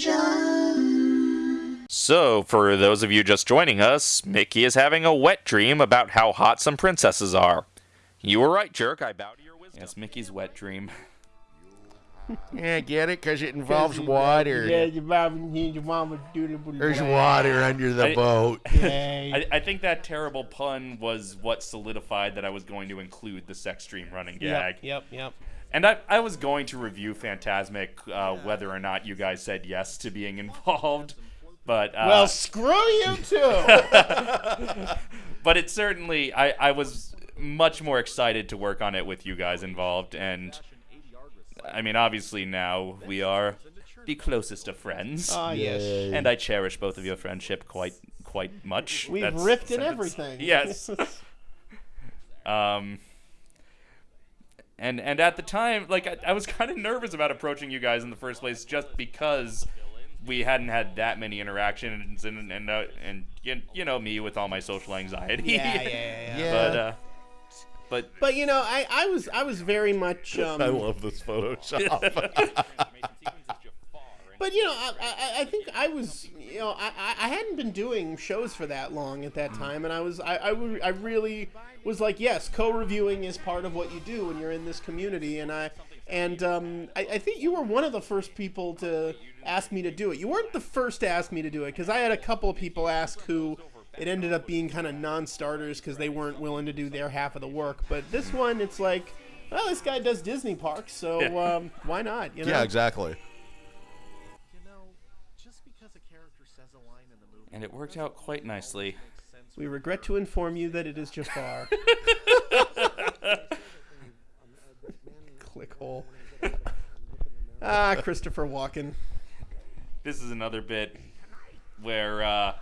television. So, for those of you just joining us, Mickey is having a wet dream about how hot some princesses are. You were right, jerk. I bow to your wisdom. Yes, Mickey's wet dream. Yeah, get it? Because it involves water. Yeah, your mom, your mama doing it. There's water under the I- boat. I, I think that terrible pun was what solidified that I was going to include the sex dream running gag. Yep, yep, yep. And I, I was going to review Fantasmic uh, whether or not you guys said yes to being involved, but uh, Well, screw you too. but it certainly I, I was much more excited to work on it with you guys involved, and I mean obviously now we are the closest of friends, Ah, yes. and I cherish both of your friendship quite quite much. We've That's ripped in everything. Yes. Um, and and at the time, like I, I was kind of nervous about approaching you guys in the first place, just because we hadn't had that many interactions, and and uh, and you, you know me with all my social anxiety. Yeah, yeah, yeah, yeah. But uh, but But you know, I, I was I was very much. Um, I love this Photoshop. But you know, I, I, I think I was you know I, I I hadn't been doing shows for that long at that time, and I was I I, I really was like yes, co-reviewing is part of what you do when you're in this community, and I and um, I, I think you were one of the first people to ask me to do it. You weren't the first to ask me to do it because I had a couple of people ask who it ended up being kind of non-starters because they weren't willing to do their half of the work. But this one, it's like. Well, this guy does Disney parks, so Yeah. um, why not? You know? yeah, exactly. And it worked out quite nicely. We regret to inform you that it is Jafar. ClickHole. Ah, Christopher Walken. This is another bit where uh,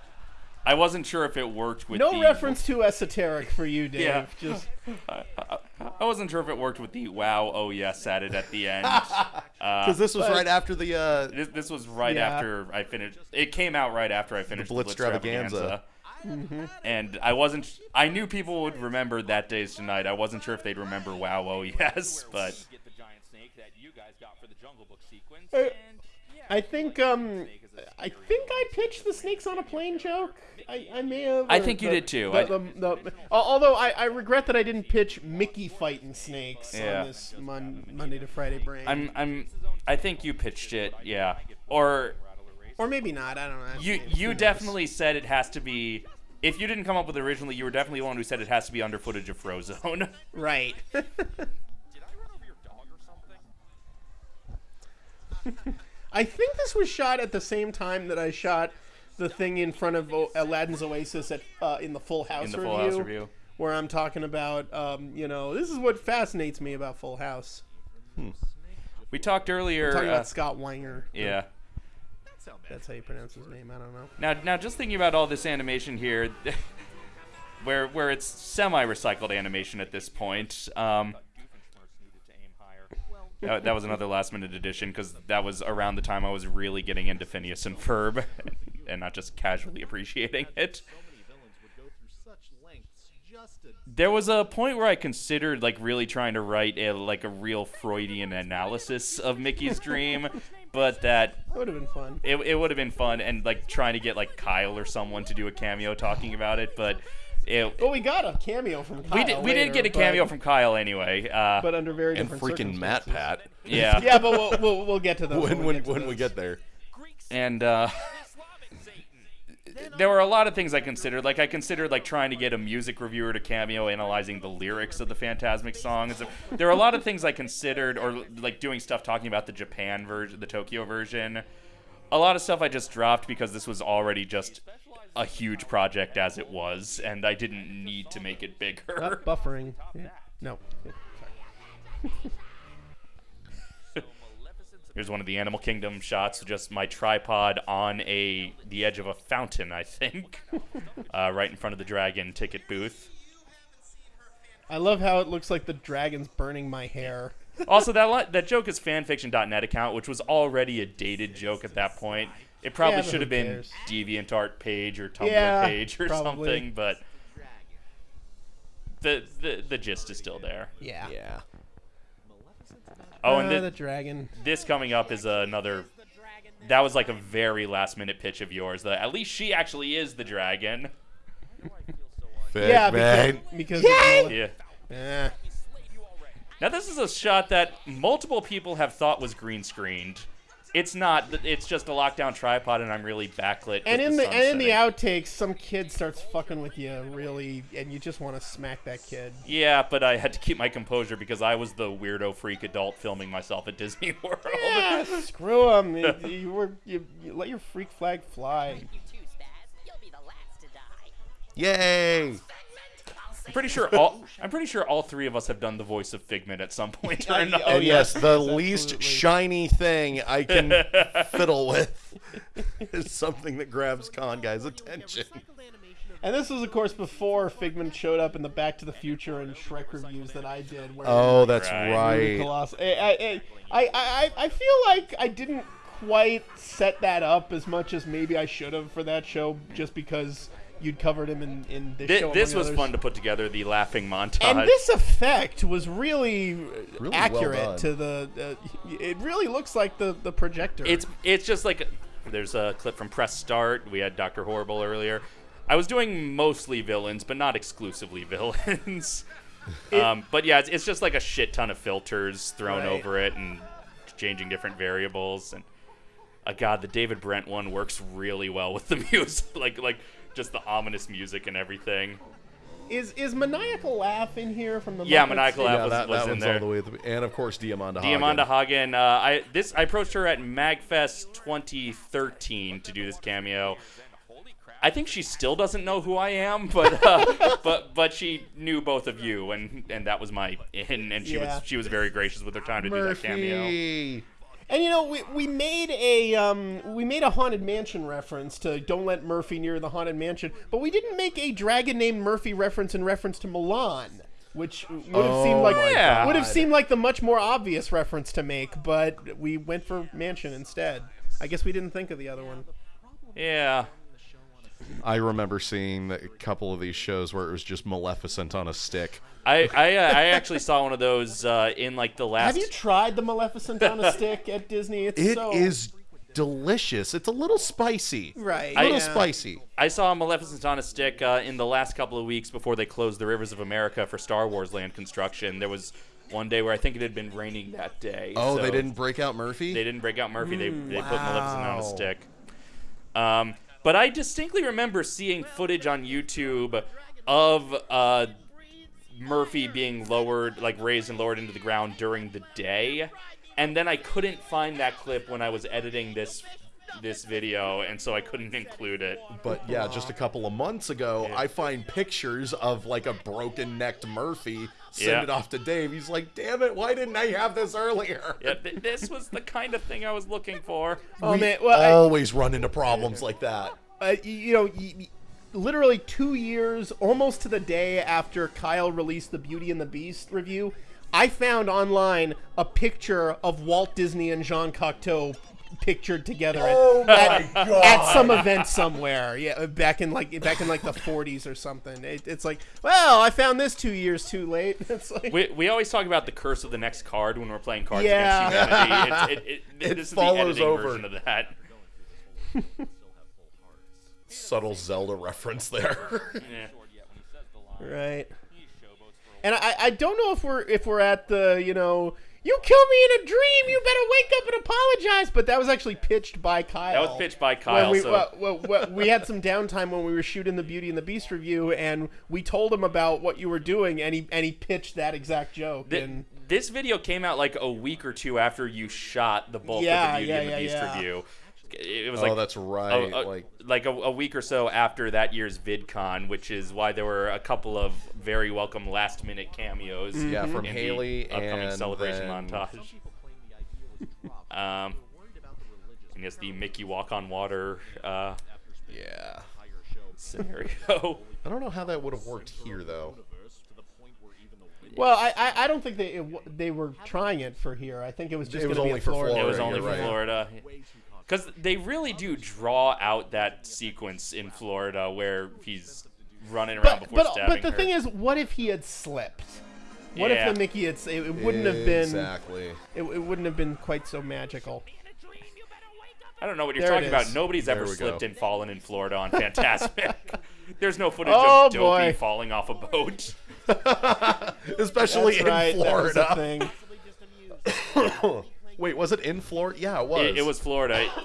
I wasn't sure if it worked with No the, reference to esoteric for you, Dave. Yeah. Just I, I, I wasn't sure if it worked with the wow oh yes added at the end. Uh, Because this was But- right after the. Uh, This, this was right Yeah. after I finished. It came out right after I finished the Blitz Stravaganza. And I wasn't. I knew people would remember that day's tonight. I wasn't sure if they'd remember Wow Oh Yes, but get the giant snake that you guys got for the Jungle Book sequence. Uh, and yeah, I think um I think I pitched the snakes on a plane joke. I, I may have. I think you the- did too. the- I- the- the- al- although I, I regret that I didn't pitch Mickey fighting snakes Yeah. on this mon- Monday to Friday brain. I'm. I'm. I think you pitched it. Yeah. Or or maybe not. I don't know. you. Who You knows? definitely said it has to be. If you didn't come up with it originally, you were definitely the one who said it has to be under footage of Frozone. right. did I run over your dog or something? I think this was shot at the same time that I shot the thing in front of o- Aladdin's Oasis at uh, in the Full House in the review, Full House review. where I'm talking about, um, you know, this is what fascinates me about Full House. We talked earlier. talking uh, about Scott Weinger. yeah. That's how you pronounce his name. I don't know. Now, now, just thinking about all this animation here, where where it's semi-recycled animation at this point. Um, that, that was another last-minute addition because that was around the time I was really getting into Phineas and Ferb, and not just casually appreciating it. So many villains would go through such lengths just to There was a point where I considered like really trying to write a like a real Freudian analysis of Mickey's dream, but that That would have been fun. it, it would have been fun and like trying to get like Kyle or someone to do a cameo talking about it, but it, Well, we got a cameo from Kyle we did we did get a cameo but, from Kyle anyway. Uh, but under very and different freaking Matt. Pat. yeah, Yeah, but we'll, we'll, we'll get to those When we when get to when we get there. and uh, there were a lot of things I considered. Like I considered like trying to get a music reviewer to cameo analyzing the lyrics of the Fantasmic songs. There were a lot of things I considered, or like doing stuff talking about the Japan version, the Tokyo version. A lot of stuff I just dropped because this was already just a huge project as it was, and I didn't need to make it Uh, bigger. buffering. Yeah. No. Here's one of the Animal Kingdom shots, just my tripod on a the edge of a fountain, I think, uh, right in front of the dragon ticket booth. I love how it looks like the dragon's burning my hair. Also, that li- that joke is fanfiction.net account, which was already a dated joke at that point. It probably Yeah, should have been cares? DeviantArt page or Tumblr Yeah, page or probably. something, but the, the the gist is still there. Yeah. Yeah. Oh, and Uh, thi- the dragon. this coming up is another that was like a very last minute pitch of yours. That at least she actually is the dragon. Yeah, because, because Yeah. Eh. Now this is a shot that multiple people have thought was green screened. It's not. It's just a lockdown tripod, and I'm really backlit. And in the, sun and in the outtakes, some kid starts fucking with you, really, and you just want to smack that kid. Yeah, but I had to keep my composure because I was the weirdo freak adult filming myself at Disney World. Yeah, screw him. You, you were you, you let your freak flag fly. You too, Spaz. You'll be the last to die. Yay! I'm pretty sure all. I'm pretty sure all three of us have done the voice of Figment at some point or Oh, another. And yes, the Absolutely. least shiny thing I can fiddle with is something that grabs con guys' attention. And this was, of course, before Figment showed up in the Back to the Future and Shrek reviews that I did. Where Oh, that's Right. right. Coloss- I, I, I, I, I feel like I didn't quite set that up as much as maybe I should have for that show, just because you'd covered him in, in this Thi- show. this was others. fun to put together the laughing montage. And this effect was really, well accurate done. to the. Uh, it really looks like the the projector. it's it's just like there's a clip from press start. We had Doctor Horrible earlier. I was doing mostly villains, but not exclusively villains. um, but yeah, it's, it's just like a shit ton of filters thrown Right. over it and changing different variables. And uh, God, the David Brent one works really well with the music, like like just the ominous music and everything. is is maniacal laugh in here from the Yeah, Muppets? Maniacal Laugh Yeah, was- that, was that in one's there. all the way at the and of course Diamanda Diamanda Hagen. Hagen. Uh, I this I approached her at Magfest 2013 to do this cameo. I think she still doesn't know who I am, but uh, but but she knew both of you, and and that was my in, and she Yeah. was she was very gracious with her time to do that cameo. Murphy. And you know, we, we made a um, we made a haunted mansion reference to "Don't Let Murphy Near the Haunted Mansion," but we didn't make a dragon named Murphy reference in reference to Mulan, which would have Oh seemed like Yeah. would have seemed like the much more obvious reference to make, but we went for mansion instead. I guess we didn't think of the other one. Yeah, I remember seeing a couple of these shows where it was just Maleficent on a stick. I I, uh, I actually saw one of those uh, in like the last. Have you tried the Maleficent on a stick at Disney? It's It so is delicious. It's a little spicy. right. A little yeah. spicy. I saw Maleficent on a stick uh, in the last couple of weeks before they closed the Rivers of America for Star Wars land construction. There was one day where I think it had been raining that day. Oh, so they didn't break out Murphy? They didn't break out Murphy. they they put Maleficent on a stick. Um, but I distinctly remember seeing footage on YouTube of uh, Murphy being lowered, like raised and lowered into the ground during the day, and then I couldn't find that clip when I was editing this this video, and so I couldn't include it. But yeah, just a couple of months ago, I find pictures of like a broken necked Murphy. Send Yeah. it off to Dave. He's like, "Damn it! Why didn't I have this earlier?" Yeah, th- this was the kind of thing I was looking for. Oh we man, well, I- always run into problems like that. uh, you know, y- y- literally two years, almost to the day after Kyle released the Beauty and the Beast review, I found online a picture of Walt Disney and Jean Cocteau pictured together at, Oh my at, God. at some event somewhere. Yeah, back in like back in like the 40s or something. It, it's like, well, I found this two years too late. It's like, We, we always talk about the curse of the next card when we're playing Cards Yeah. Against Humanity. It, it, it, It this is follows the editing over. version of that. Subtle Zelda reference there. Yeah. right. And I, I don't know if we're if we're at the you know you kill me in a dream you better wake up and apologize but that was actually pitched by Kyle. That was pitched by Kyle. we, so well, well, well, we had some downtime when we were shooting the Beauty and the Beast review, and we told him about what you were doing, and he and he pitched that exact joke. Th- and this video came out like a week or two after you shot the bulk Yeah, of the Beauty yeah, and the yeah, Beast yeah. review. It it was oh, like that's right. a- like like a, a week or so after that year's VidCon, which is why there were a couple of very welcome last minute cameos. yeah, from in the Haley upcoming and celebration then- montage. Um, and yes, the Mickey walk on water uh, Yeah. scenario. I don't know how that would have worked here though. well, I, I, I don't think they it, they were trying it for here. I think it was just It was gonna be only in for Florida. It was only you're for right. Florida. Because they really do draw out that sequence in Florida where he's running around But before but, stabbing but the her. thing is, what if he had slipped? What Yeah. if the Mickey had? It, it wouldn't have been. exactly. It, it wouldn't have been quite so magical. In a dream, you better wake I don't know what you're There talking about. Nobody's ever There we slipped go. and fallen in Florida on Fantasmic. There's no footage Oh, of Dopey boy. falling off a boat. Especially That's in right. That was a Florida. thing. Wait, was it in Florida? Yeah, it was. It, it was Florida.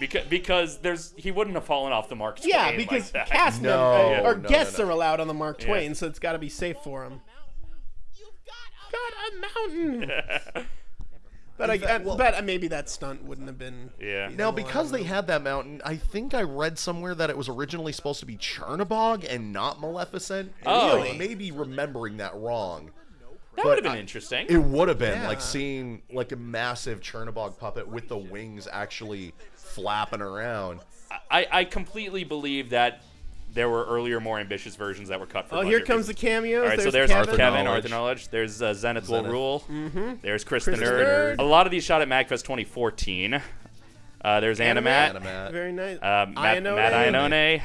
Because, because there's he wouldn't have fallen off the Mark Twain Yeah, like because that. cast No, members uh, or no, no, guests no. are allowed on the Mark Yeah. Twain, so it's got to be safe for them. Got a mountain. But I, fact, I- well- but uh, maybe that stunt wouldn't have been. yeah. Now, because they had that mountain, I think I read somewhere that it was originally supposed to be Chernobog and not Maleficent. Oh. I may be remembering that wrong. That would have been I- interesting. It would have been Yeah. like seeing like a massive Chernobog puppet with the wings actually flapping around. I, I completely believe that there were earlier, more ambitious versions that were cut for Oh, here comes the cameos. All right, so there's there's Kevin. Arthur Kevin, Knowledge. Arthur Knowledge. There's uh, Zenith, will rule. Mm-hmm. There's Chris, the Chris the Nerd. Nerd. A lot of these shot at MagFest 2014. Uh, there's Animat, Animat. Very nice. uh, Matt, Iannone. Matt Iannone.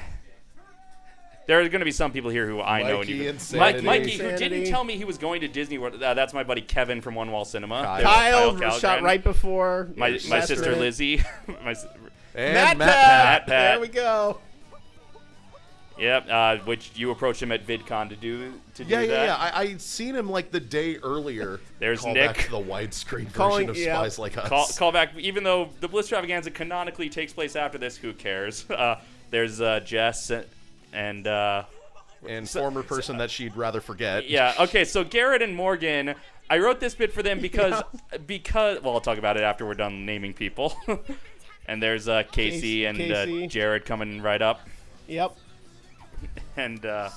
There are going to be some people here who I know. Mikey even- Insanity. Mike, Mikey, who didn't tell me he was going to Disney World. Uh, that's my buddy Kevin from One Wall Cinema. Kyle. Kyle, Kyle shot Kallgren. right before. My, my sister. Lizzie. my, And Matt, Matt, Pat. Matt Pat. There we go. yep, uh, which you approached him at VidCon to do to do Yeah, that. yeah, yeah. I, I seen him like the day earlier. There's Call Nick. back to the widescreen Calling- version of yeah. Spies Like Us. Call, call back. Even though the Bliss Extravaganza canonically takes place after this, who cares? Uh, there's uh, Jess and uh, and former person that she'd rather forget. yeah. Okay, so Garrett and Morgan. I wrote this bit for them because because well, I'll talk about it after we're done naming people. and there's uh, Casey, Casey- and Casey. Uh, Jared coming right up, Yep. and uh,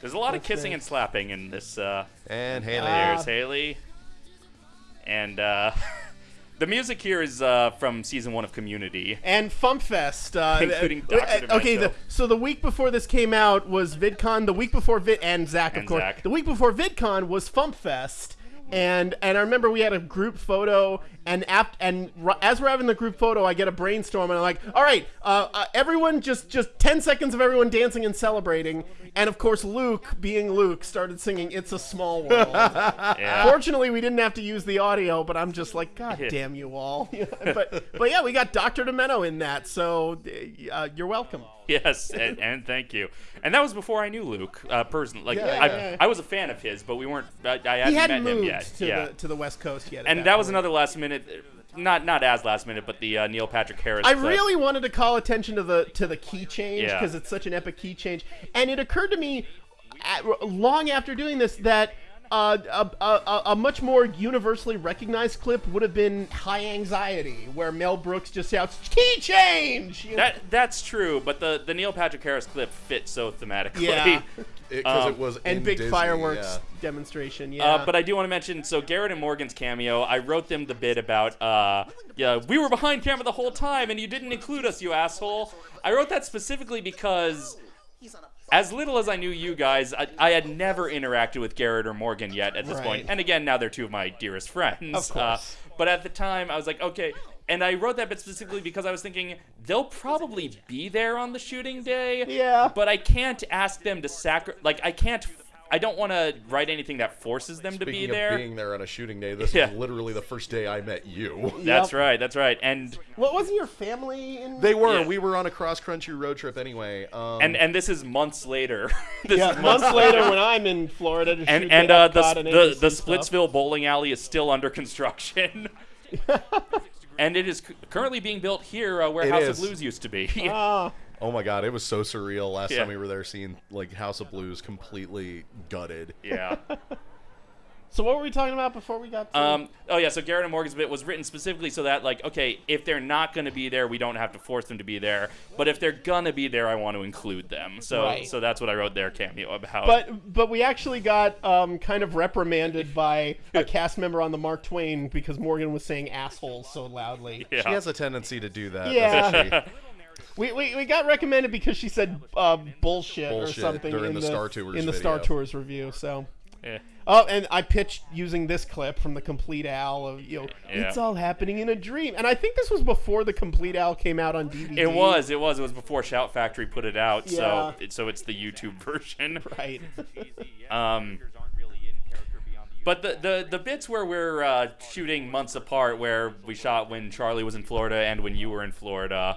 there's a lot of kissing nice. and slapping in this. Uh, And Haley. There's Haley. And uh, the music here is uh, from season one of Community. And FumpFest, uh, Including uh, Dr. uh, Okay, the, so the week before this came out was VidCon. The week before Vid and Zach, of And course. Zach. The week before VidCon was FumpFest. And and I remember we had a group photo, and ap- and r- as we're having the group photo, I get a brainstorm, and I'm like, all right, uh, uh, everyone, just just ten seconds of everyone dancing and celebrating, and of course Luke, being Luke, started singing "It's a Small World." Yeah. Fortunately, we didn't have to use the audio, but I'm just like, God damn you all. but but yeah, we got Dr. Demento in that, so uh, you're welcome. Yes, and, and thank you. And that was before I knew Luke uh, personally. Like Yeah, I, yeah, yeah. I was a fan of his, but we weren't. I, I hadn't, hadn't met him yet. to yeah. the to the West Coast yet. and that was another last minute. Not not as last minute, but the uh, Neil Patrick Harris. I clip. really wanted to call attention to the to the key change Yeah. because it's such an epic key change, and it occurred to me at, long after doing this that. Uh, a, a, a- a much more universally recognized clip would have been High Anxiety, where Mel Brooks just shouts "Key change." You know? That that's true, but the the Neil Patrick Harris clip fit so thematically. Yeah. Because Um, it was and in big Disney, fireworks yeah. demonstration. Yeah, Uh, but I do want to mention, so Garrett and Morgan's cameo, I wrote them the bit about, uh, yeah, we were behind camera the whole time and you didn't include us, you asshole. I wrote that specifically because, as little as I knew you guys, I, I had never interacted with Garrett or Morgan yet at this point. Right. And again, now they're two of my dearest friends. Of course. Uh, but at the time, I was like, okay. And I wrote that bit specifically because I was thinking they'll probably be there on the shooting day. Yeah. But I can't ask them to sacri- like I can't. I don't want to write anything that forces them to be of there. being there on a shooting day, this Yeah. was literally the first day I met you. That's Yep. right. That's right. And What wasn't your family in? They were. Yeah. We were on a cross country road trip anyway. Um, and and this is months later. this yeah, is months later when I'm in Florida to And shoot and the uh, the and the, the. Splitsville bowling alley is still under construction. and it is currently being built here uh, where It House is. of Blues used to be. Ah, oh my god, it was so surreal last Yeah. time we were there, seeing like House of Blues completely gutted. yeah. so what were we talking about before we got to? Um, oh yeah, so Garrett and Morgan's bit was written specifically so that like, okay, if they're not gonna be there, we don't have to force them to be there. But if they're gonna be there, I want to include them. So Right. so that's what I wrote their cameo about. but but we actually got um, kind of reprimanded by a cast member on the Mark Twain because Morgan was saying assholes so loudly. yeah. She has a tendency to do that. Yeah. doesn't she? We, we, we got recommended because she said uh, bullshit, or something during in the Star Tours in the Star video. Tours review. So. Yeah. Oh, and I pitched using this clip from the Complete Al of you know Yeah. it's all happening in a dream, and I think this was before the Complete Al came out on DVD. It was, it was, it was before Shout Factory put it out, Yeah. so it, so it's the YouTube version. right. Um, Characters aren't really in character beyond the But the, the, the bits where we're uh, shooting months apart, where we shot when Charlie was in Florida and when you were in Florida,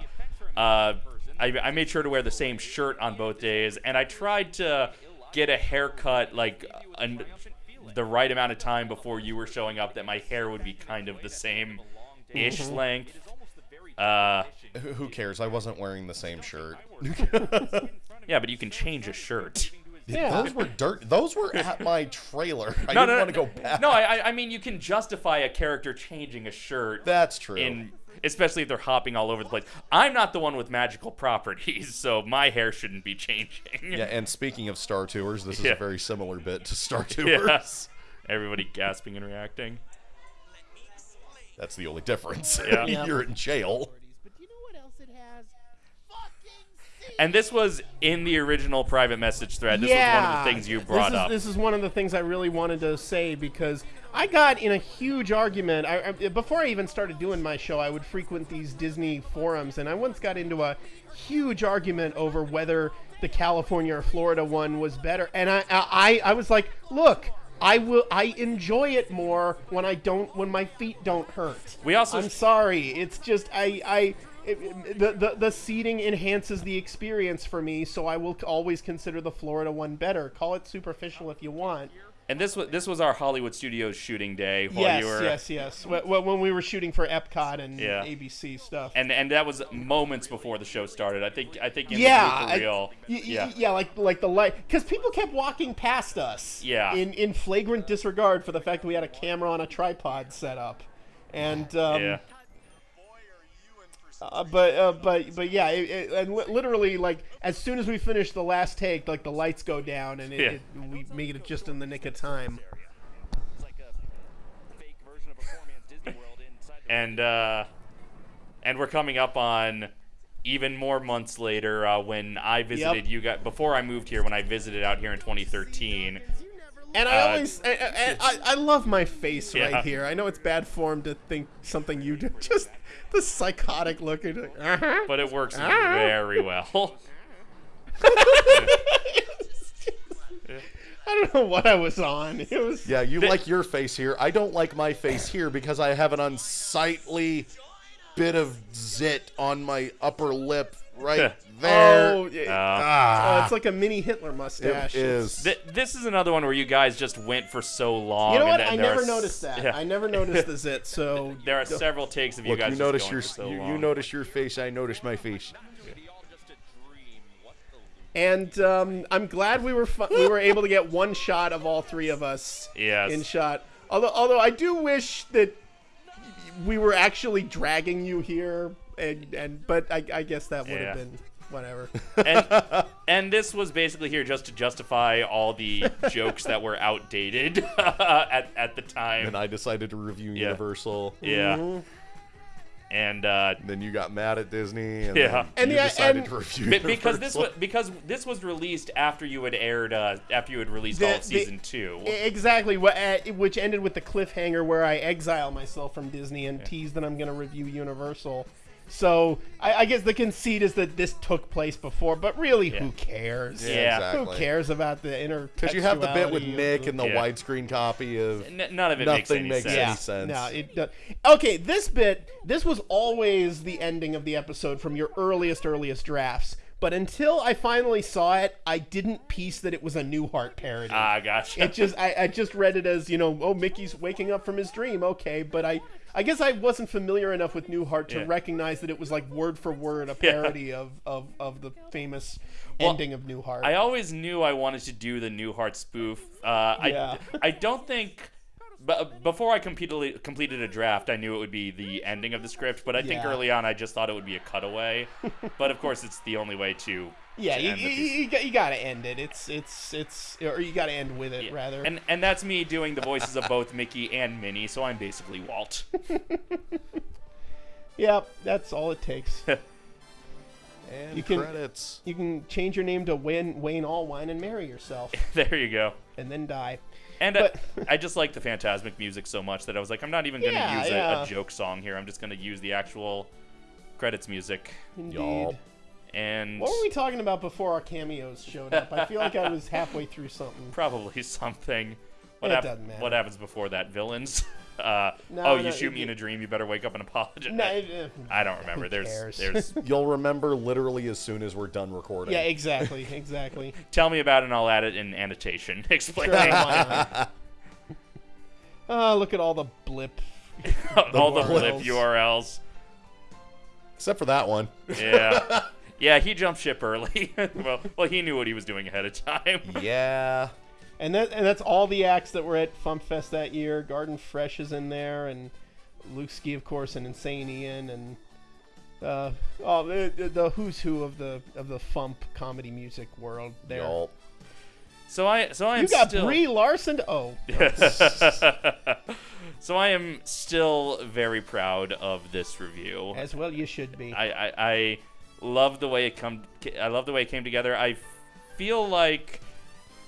uh, I, I made sure to wear the same shirt on both days, and I tried to get a haircut like an, the right amount of time before you were showing up that my hair would be kind of the same ish length. Uh, Who who cares? I wasn't wearing the same shirt. yeah, but you can change a shirt. Yeah. Those were dirt. Those were at my trailer. I No, didn't no, want to go back. No, I, I- I mean you can justify a character changing a shirt. That's true. in especially if they're hopping all over the place. I'm not the one with magical properties, so my hair shouldn't be changing. yeah, and speaking of Star Tours, this is Yeah. a very similar bit to Star Tours. Yes. Everybody gasping and reacting. That's the only difference. Yeah. Yeah. You're in jail. But do you know what else it has? Fucking And this was in the original private message thread. This was one of the things you brought this is, up. This is one of the things I really wanted to say because I got in a huge argument. I, I, before I even started doing my show, I would frequent these Disney forums, and I once got into a huge argument over whether the California or Florida one was better. And I, I, I was like, look. I will. I enjoy it more when I don't. When my feet don't hurt. We also- I'm sorry. It's just I. I. It, the, the the seating enhances the experience for me, so I will always consider the Florida one better. Call it superficial if you want. And this was this was our Hollywood Studios shooting day while yes, you were yes, yes. Wh- wh- When we were shooting for Epcot and Yeah. ABC stuff. and and that was moments before the show started. I think I think in yeah, the I- y- y- yeah. yeah, like like the light, because people kept walking past us. Yeah. In in flagrant disregard for the fact that we had a camera on a tripod set up, and um, yeah. Uh, but uh, but but yeah, it, it, and li- literally like as soon as we finish the last take, like the lights go down and it, Yeah. we made it just in the nick of time. It's like a fake version of a poor man's Disney World inside the and uh, and we're coming up on even more months later uh, when I visited you guys before I moved here when I visited out here in 2013. And I Uh, always, I, I, I, I love my face Yeah. right here. I know it's bad form to think something you do. Just the psychotic look at it. Uh-huh. But it works very well. I don't know what I was on. It was. Yeah, you like your face here. I don't like my face here because I have an unsightly bit of zit on my upper lip right there. Oh, yeah. Uh, ah, Oh, it's like a mini Hitler mustache. it is. th- this is another one where you guys just went for so long. You know and what? th- I there are never s- noticed that. yeah. I never noticed the zit. So There are several takes of you Look, guys you notice your so you, you notice your face. I notice my face. all just a dream. What And um, I'm glad we were fu- we were able to get one shot of all three of us Yes. in shot. Although although I do wish that we were actually dragging you here, and and but I, I guess that would Yeah. have been whatever. and, and this was basically here just to justify all the jokes that were outdated at, at the time. And I decided to review Yeah. Universal. yeah. Mm-hmm. And uh, Then you got mad at Disney, and Yeah. then And you the- decided and- to review Be- because this was because this was released after you had aired uh, after you had released The- all of season two. E- exactly, uh, which ended with the cliffhanger where I exile myself from Disney and tease that I'm going to review Universal. So I, I guess the conceit is that this took place before, but really, who cares? Yeah. exactly. Who cares about the inner? Because you have the bit with textuality Nick and the Yeah. widescreen copy of N- none of it makes nothing any makes sense. any Yeah, sense. no, it does. Okay, this bit, this was always the ending of the episode from your earliest, earliest drafts. But until I finally saw it, I didn't piece that it was a Newhart parody. Ah, gotcha. it just, I, I just read it as, you know, oh, Mickey's waking up from his dream. Okay, but I, I guess I wasn't familiar enough with Newhart to Yeah. recognize that it was like word for word a Yeah. parody of, of, of the famous Well, ending of Newhart. I always knew I wanted to do the Newhart spoof. Uh, Yeah. I I don't think. But before I completed completed a draft, I knew it would be the ending of the script. But I think Yeah. early on, I just thought it would be a cutaway. but of course, it's the only way to. Yeah, to you, end the you, piece. you, got- you gotta end it. It's, it's, it's, or you gotta end with it, Yeah. rather. And and that's me doing the voices of both Mickey and Minnie, so I'm basically Walt. Yep, that's all it takes. And You can- credits. you can change your name to Wayne, Wayne Allwine and marry yourself, there you go. and then die. And uh, But- I just like the Fantasmic music so much that I was like, I'm not even gonna Yeah, use a, a joke song here. I'm just gonna use the actual credits music. Indeed. Y'all. And What were we talking about before our cameos showed up? I feel like I was halfway through something. probably something. What, It hap- doesn't matter. what happens before that? Villains. Uh, No, oh, no, you shoot it- me in a dream. You better wake up and apologize. No, uh, I don't remember. There's, cares? there's. You'll remember literally as soon as we're done recording. yeah, exactly, exactly. Tell me about it, and I'll add it in annotation. Explain Sure, why not? Oh, look at all the blip. all the blip URLs. URLs. Except for that one. Yeah. Yeah, he jumped ship early. well, well, he knew what he was doing ahead of time. Yeah. And that and that's all the acts that were at Fest that year. Garden Fresh is in there, and Luke Ski, of course, and Insane Ian, and uh, oh, the, the- the who's who of the of the Fump comedy music world. There, Y'all. So I, so I am you got still. Brie Larson. Oh, so I am still very proud of this review. as well you should be. I, I, I love the way it come. I love the way it came together. I feel like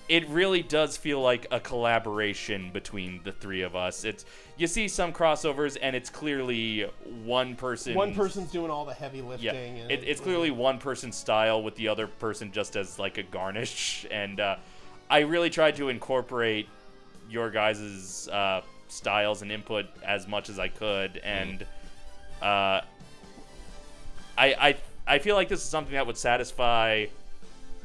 it really does feel like a collaboration between the three of us. It's you see some crossovers, and it's clearly one person. One person's doing all the heavy Yeah, lifting. and it, it's clearly one person's style with the other person just as like a garnish, and uh, I really tried to incorporate your guys' uh, styles and input as much as I could, and uh, I, I I feel like this is something that would satisfy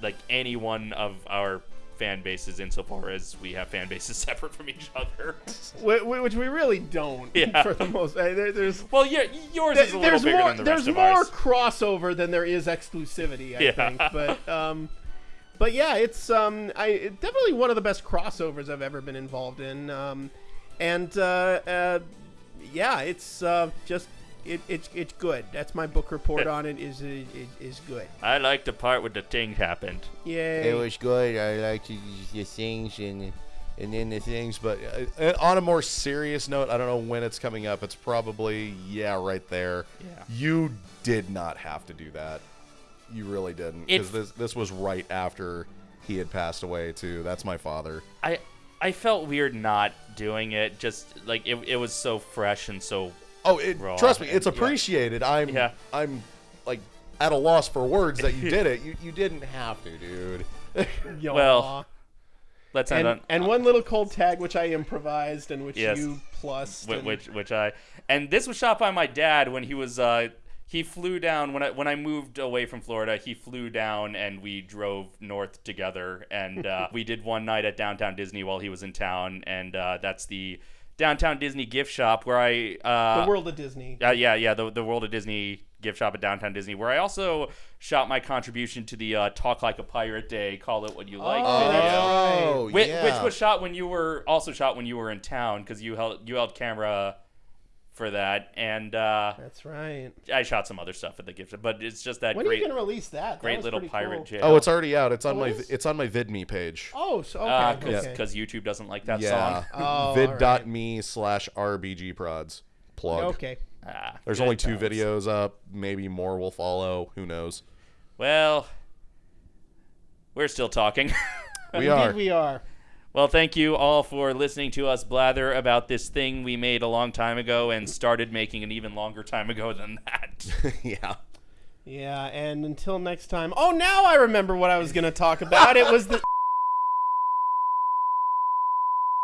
like any one of our fan bases insofar as we have fan bases separate from each other. Wh- wh- which we really don't. Yeah. For the most, uh, there, there's well, yeah, yours is a little there's bigger more than the there's rest of more ours. crossover than there is exclusivity. I Yeah. think, but um, but yeah, it's um, I definitely one of the best crossovers I've ever been involved in. Um, and uh, uh, yeah, it's uh, just it, it's it's good. That's my book report on it. Is is, is good. I like the part where the thing happened. Yeah, It was good. I liked the, the things and and then the things. But uh, on a more serious note, I don't know when it's coming up. It's probably yeah, right there. Yeah. You did not have to do that. You really didn't. Because this this was right after he had passed away too. That's my father. I I felt weird not doing it. Just like it, it was so fresh and so. Oh, it, trust me, it's and- yeah. appreciated. I'm Yeah. I'm like at a loss for words that you did it. You you didn't have to, dude. Yaw. well, Let's end and on and one little cold tag which I improvised and which Yes. you plus Wh- which which I and this was shot by my dad when he was uh he flew down when I when I moved away from Florida. He flew down and we drove north together, and uh, we did one night at downtown Disney while he was in town, and uh, that's the downtown Disney gift shop where I uh, the world of Disney. uh, yeah, yeah, the, the World of Disney gift shop at Downtown Disney, where I also shot my contribution to the uh, Talk Like a Pirate Day, Call It What You Like Oh, video. right. Oh, Which, yeah. which was shot when you were also shot when you were in town because you held you held camera for that, and uh, That's right. I shot some other stuff at the gift shop. But it's just that When are you gonna release that? That great little pirate cool. jail. Oh, it's already out. It's on Oh, my it is? it's on my VidMe page. Oh, so okay. because okay. YouTube doesn't like that yeah, song. Oh, all vid.me slash rbg prods plug. Okay. Ah, There's only two times. videos up. Maybe more will follow. Who knows? Well, we're still talking. We Indeed are. We are. Well, thank you all for listening to us blather about this thing we made a long time ago and started making an even longer time ago than that. yeah. Yeah, and until next time. Oh, now I remember what I was going to talk about. It was the